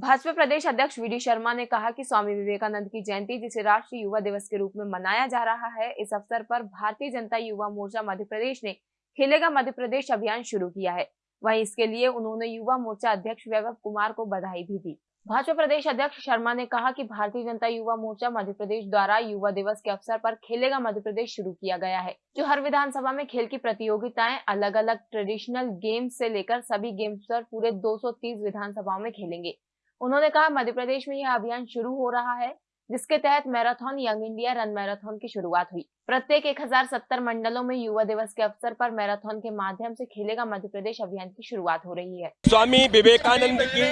भाजपा प्रदेश अध्यक्ष we D Sharma ने कहा कि स्वामी विवेकानंद की जयंती, जिसे राष्ट्रीय युवा दिवस के रूप में मनाया जा रहा है, इस अवसर पर भारतीय जनता युवा मोर्चा मध्य प्रदेश ने खेलेगा मध्य प्रदेश अभियान शुरू किया है। वहीं इसके लिए उन्होंने युवा मोर्चा अध्यक्ष वैभव कुमार को बधाई भी दी। भाजपा प्रदेश अध्यक्ष शर्मा ने कहा कि भारतीय जनता युवा मोर्चा मध्य प्रदेश द्वारा युवा दिवस के अवसर पर खेलेगा मध्य प्रदेश शुरू किया गया है, जो हर विधानसभा में खेल की प्रतियोगिताएँ अलग अलग ट्रेडिशनल गेम्स से लेकर सभी गेम्स पर पूरे 230 विधानसभाओं में खेलेंगे। उन्होंने कहा, मध्य प्रदेश में यह अभियान शुरू हो रहा है, जिसके तहत marathon, young India run marathon की शुरुआत हुई। प्रत्येक 1070 मंडलों में युवा दिवस के अवसर पर मैराथन के माध्यम से खेलेगा मध्य प्रदेश अभियान की शुरुआत हो रही है। स्वामी विवेकानंद की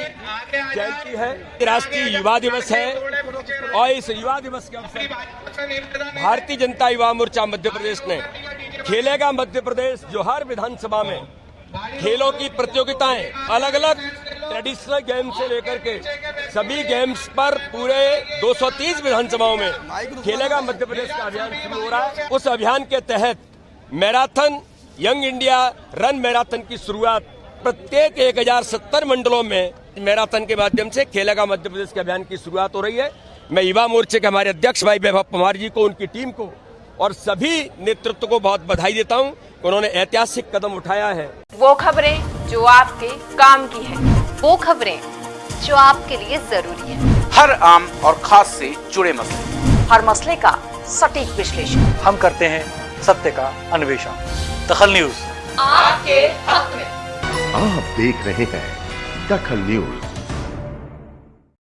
जयंती है राष्ट्रीय युवा दिवस है और इस युवा दिवस के अवसर भारतीय जनता युवा मोर्चा मध्य प्रदेश ने खेलेगा मध्य प्रदेश जो हर विधानसभा में खेलों की प्रतियोगिताएँ अलग अलग ट्रेडिशनल गेम से लेकर के सभी गेम्स पर पूरे 230 विधानसभाओं में खेलेगा मध्य प्रदेश का अभियान शुरू हो रहा है। उस अभियान के तहत marathon, young India run marathon की शुरुआत प्रत्येक 1070 मंडलों में मैराथन के माध्यम से खेलेगा मध्य प्रदेश के अभियान की शुरुआत हो रही है। मैं युवा मोर्चे के हमारे अध्यक्ष भाई वैभव पवार जी को, उनकी टीम को और सभी नेतृत्व को बहुत बधाई देता हूँ उन्होंने ऐतिहासिक कदम उठाया है। वो खबरें जो आपके काम की है। वो खबरें जो आपके लिए ज़रूरी है। हर आम और खास से जुड़े मसले। हर मसले का सटीक विश्लेषण। हम करते हैं सत्य का अन्वेषण। दखल न्यूज़। आपके हक में। आप देख रहे हैं दखल न्यूज़।